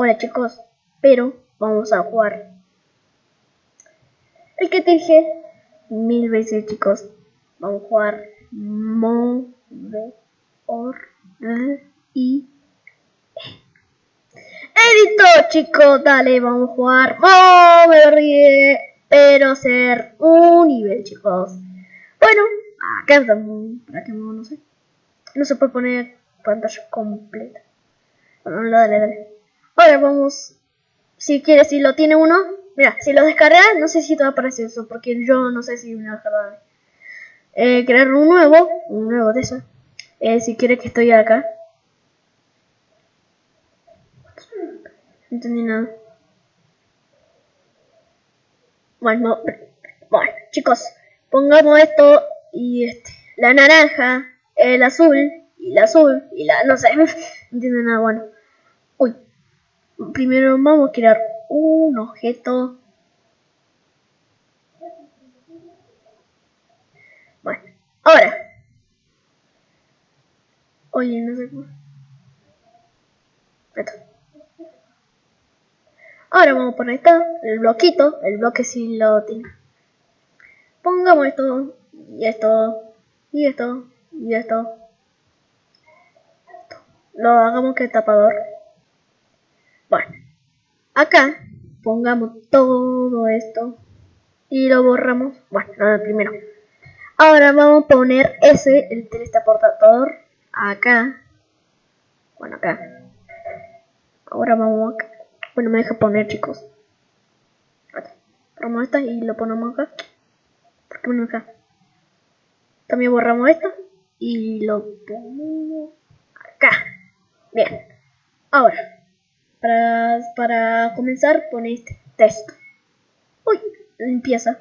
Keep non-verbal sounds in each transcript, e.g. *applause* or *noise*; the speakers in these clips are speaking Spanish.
Hola chicos, pero vamos a jugar. El que te dije mil veces chicos, vamos a jugar Move or y Edito chicos, dale, vamos a jugar Mover pero ser un nivel chicos. Bueno, acá estamos, para que no, no sé. No se puede poner pantalla completa. Bueno, dale, dale. Ahora vamos. Si quieres, si lo tiene uno. Mira, si lo descargas, no sé si te va a aparecer eso. Porque yo no sé si me va a descargar. Eh, crear un nuevo. Un nuevo de eso. Eh, si quieres que estoy acá. No entendí nada. Bueno, bueno, chicos, pongamos esto y este, la naranja, el azul y el azul y la, no sé, *laughs* no entiendo nada, bueno. Uy, primero vamos a crear un objeto. Bueno, ahora. Oye, no sé cómo. Ahora vamos a poner esto, el bloquito, el bloque si lo tiene. Pongamos esto, y esto, y esto, y esto. Lo hagamos que tapador. Bueno, acá pongamos todo esto y lo borramos. Bueno, nada, primero. Ahora vamos a poner ese, el teleportador, acá. Bueno, acá. Ahora vamos acá. Bueno, me deja poner, chicos. Borramos esta y lo ponemos acá. ¿Por qué me? También borramos esto y lo ponemos acá. Bien. Ahora, para, para comenzar, pone este texto. Uy, limpieza.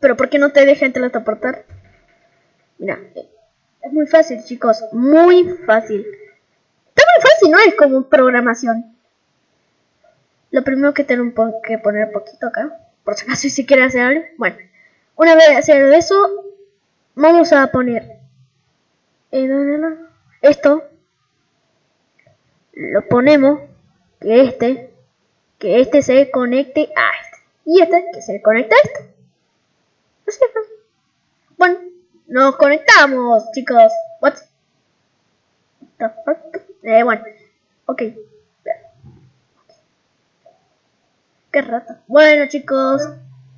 Pero ¿por qué no te deja teleportar? Mira, es muy fácil, chicos. Muy fácil. Está muy fácil, ¿no? Es como programación. Lo primero que tengo que poner poquito acá. Por si acaso si quiere hacer algo. Bueno, una vez hacer eso, vamos a poner eh, esto. Lo ponemos. Que este. Que este se conecte a este. Y este que se conecte a este. Bueno, nos conectamos, chicos. What? The fuck? Eh, bueno. Ok. Qué rato. Bueno, chicos.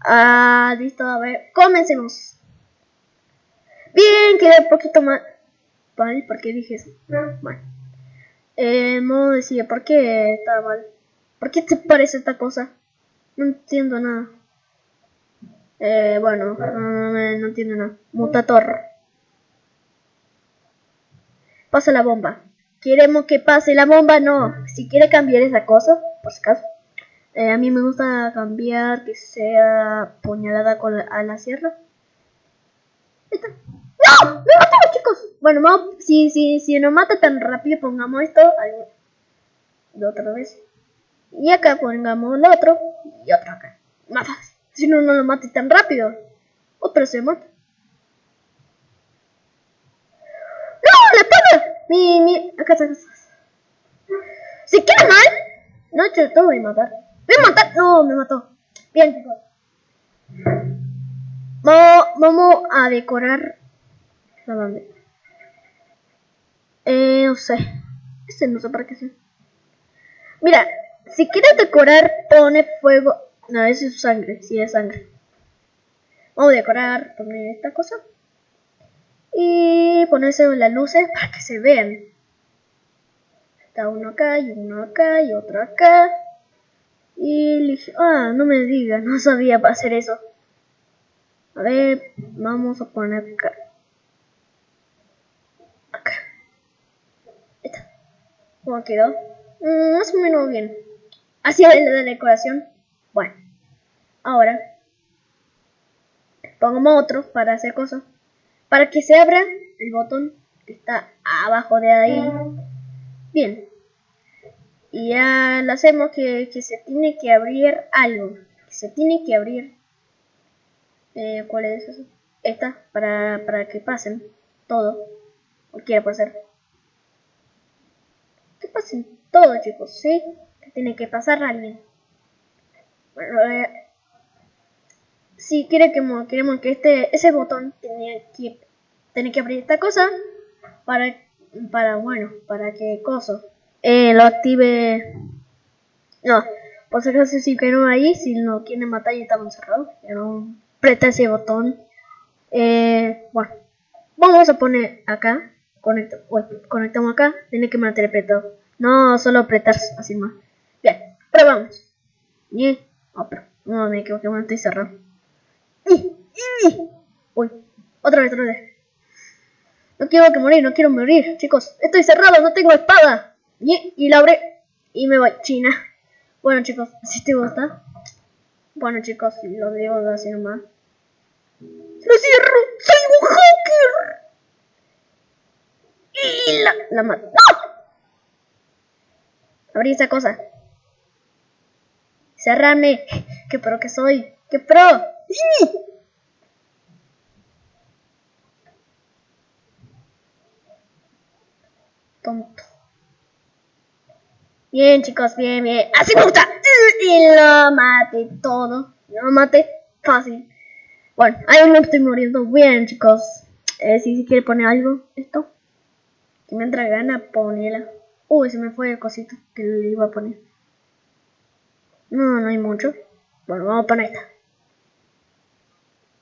Ah, listo, a ver. Comencemos. Bien, quedé un poquito más. Vale, ¿por qué dije eso? Bueno. Eh, modo decía, ¿por qué está mal? ¿Por qué te parece esta cosa? No entiendo nada. Eh, bueno, no, no entiendo nada. Mutator. Pasa la bomba. ¿Queremos que pase la bomba? No. Si quiere cambiar esa cosa, por si acaso. Eh, a mí me gusta cambiar que sea puñalada con la, a la sierra. ¡No! ¡Me mató, chicos! Bueno, si, si, si no mata tan rápido, pongamos esto de otra vez. Y acá pongamos el otro y otro acá. Más fácil. Si no, no lo mate tan rápido. Otro se mata. ¡No! ¡La espada! Mi, mi... Acá está. ¿Se queda mal? No, te voy a matar. ¡Me matar! No, me mató. Bien, chicos. Vamos, a decorar. ¿A dónde? Eh, no sé. Este no sé para qué sea. Mira, si quieres decorar, pone fuego. No, es sangre. Sí, es sangre. Vamos a decorar, poner esta cosa. Y ponerse las luces para que se vean. Está uno acá y uno acá y otro acá. Y le ah, no me digas, no sabía para hacer eso. A ver, vamos a poner. ¿Cómo quedó? Mm, más o menos bien. Así es la decoración. Bueno, ahora pongamos otro para hacer cosas. Para que se abra el botón que está abajo de ahí. Bien, y ya lo hacemos que, se tiene que abrir algo. Que se tiene que abrir. Eh, ¿Cuál es eso? Esta, para, para que pasen todo. Cualquiera puede ser. Todo, chicos, ¿sí? que tiene que pasar alguien. Bueno, eh, si quiere que queremos que este ese botón tiene que tiene que abrir esta cosa para para bueno para que coso eh, lo active no por si acaso si no ahí si no quiere matar y estamos cerrados pero aprieta ese botón eh, bueno vamos a poner acá conecto conectamos acá tiene que mantener apretado no solo apretar así más bien probamos y oh, no me equivoqué bueno estoy cerrado Uy, otra vez, otra vez. No quiero que morir, no quiero morir, chicos. Estoy cerrado, no tengo espada. Y, y la abre y me voy. China. Bueno, chicos, si te gusta. Bueno, chicos, lo digo así nomás. ¡Lo cierro! ¡Soy un hacker! Y la, la mato. Abrí esa cosa. Cerrame. ¡Qué pro que soy! ¡Qué pro! Tonto. Bien, chicos, bien, bien. Así me gusta. Y lo mate todo. Lo mate fácil. Bueno, ahí me estoy muriendo. Bien, chicos. Eh, si, si quiere poner algo, esto. Si me entra gana, ponela. Uy, se me fue el cosito que le iba a poner. No, no hay mucho. Bueno, vamos a poner esta.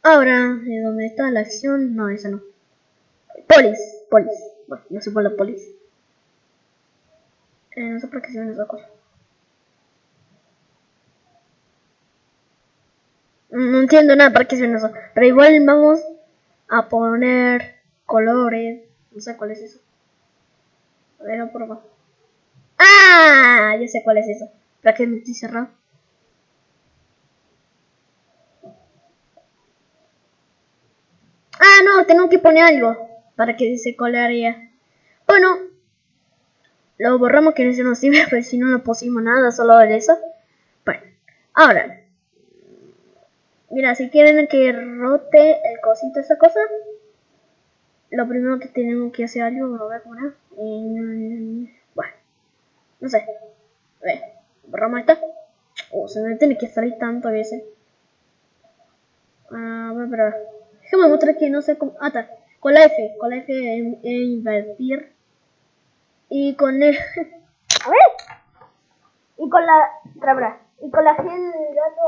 Ahora, ¿de dónde está la acción? No, esa no. Polis, polis. Bueno, no sé por la polis. Eh, no sé por qué se ven esa cosa. No entiendo nada para qué se ven eso. Pero igual vamos a poner colores. No sé cuál es eso. A ver, por favor. ¡Ah! Ya sé cuál es eso. ¿Para qué me estoy cerrado? Ah, no, tengo que poner algo para que se colaría. Bueno, lo borramos que no nos sirve, *laughs* pero si no no pusimos nada, solo eso. Bueno, ahora. Mira, si quieren que rote el cosito esa cosa, lo primero que tenemos que hacer algo, lo voy a. Bueno, no sé. A ver, borramos esta. Oh, se me tiene que salir tanto a veces. Ah, a probar. Déjame mostrar que no sé cómo. Ah, está. Con la F. Con la F en, invertir. Y con el. *laughs* A ver. Y con la. Trabra. Y con la G del gato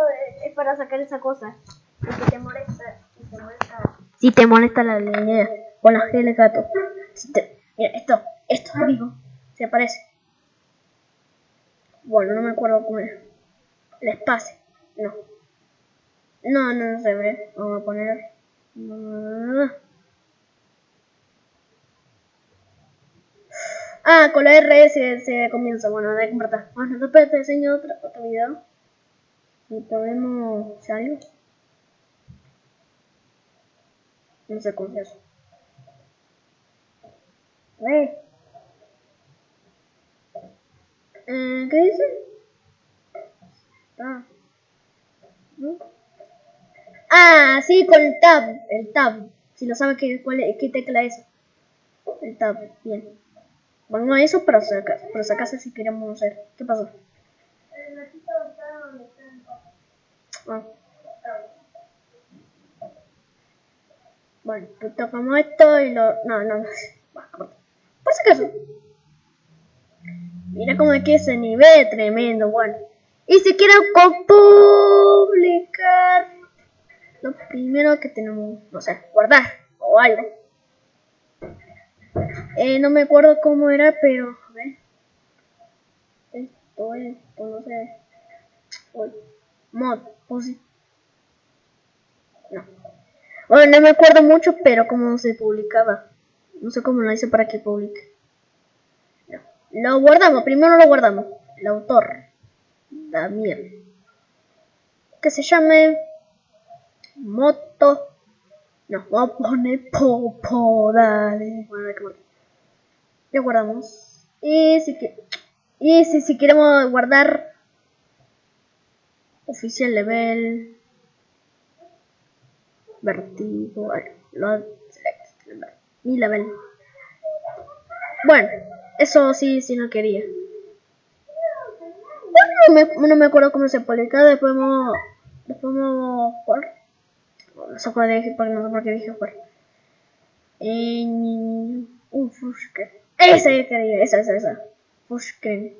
es para sacar esa cosa. Si te molesta. Si te molesta. Si te molesta la línea. Con la G del gato. Mira, esto. Esto, amigo. Se aparece. Bueno, no me acuerdo cómo es. El espacio. No. No, no, no se ve. Vamos a poner. Ah, con la R se, comienza. Bueno, de compartir. Bueno, después te enseño otro, otro video. Y podemos salir. No sé cómo es eso. Eh, ¿Qué dice? Ah. Ah, sí, con el tab. El tab. Si no saben qué, cuál qué tecla es. El tab, bien. Bueno, no eso, acaso, pero si acaso si queremos hacer. ¿Qué pasó? Ah. Bueno, pues tocamos esto y lo... No, no, no. Por si acaso. Mira cómo es que ese nivel tremendo, bueno. Y si quiero publicar lo primero que tenemos, no sé, guardar o algo. Eh, no me acuerdo cómo era, pero a ver. Esto, esto, no sé. Mod, pues No. Bueno, no me acuerdo mucho, pero cómo se publicaba. No sé cómo lo hice para que publique. No. Lo guardamos, primero lo guardamos. El autor. Damián. Que se llame moto. Nos va a poner popo, dale. Bueno, Ya guardamos. Y si, que, y si, si queremos guardar oficial level, vertigo, lo select, mi level. Bueno, eso sí, sí no quería. no me, no me acuerdo cómo se publica, después vamos, después a jugar. No sé por qué no sé por qué dije jugar. En... Un Fushken. Esa es quería, esa, esa, esa. Fushken.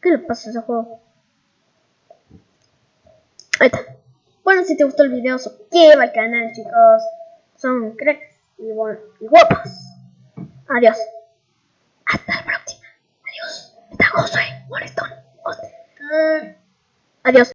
¿Qué le pasa a ese juego? Ahí está. Bueno, si te gustó el video, suscríbete al canal, chicos. Son cracks y, bueno, y guapos. Adiós. Hasta la próxima. Adiós. Está Josué Molestón. Adiós.